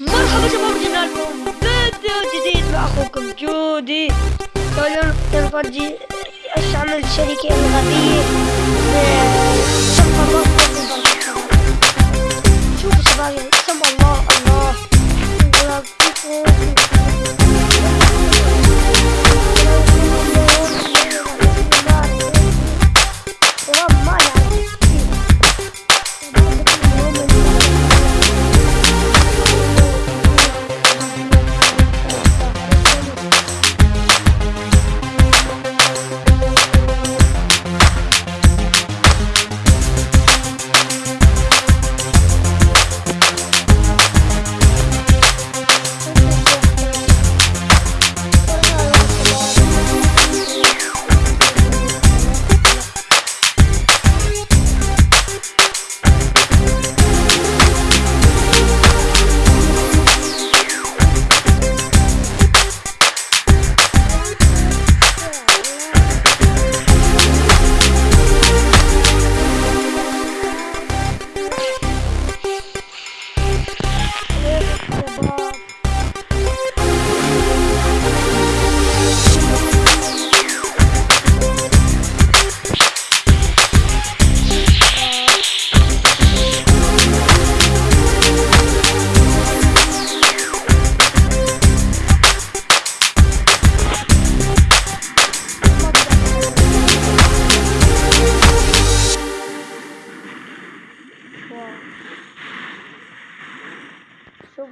مرحبا شباب رجعنا لكم فيديو جديد. مع اخوكم جودي. اليوم نفرجي إيش عمل الشركة الغبية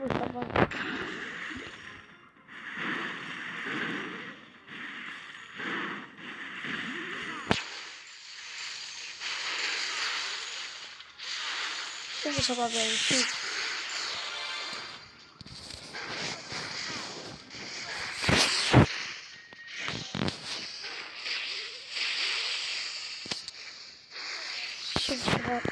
bu sabah. Bu sabah ben şey. Şimdi.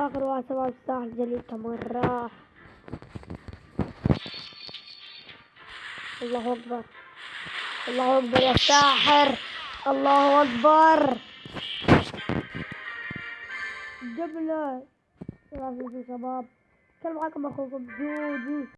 آخر واحد شباب الساحل جليل مرة الله أكبر. الله أكبر يا ساحر. الله أكبر. جبلة شباب. كان معاكم أخوكم جودي.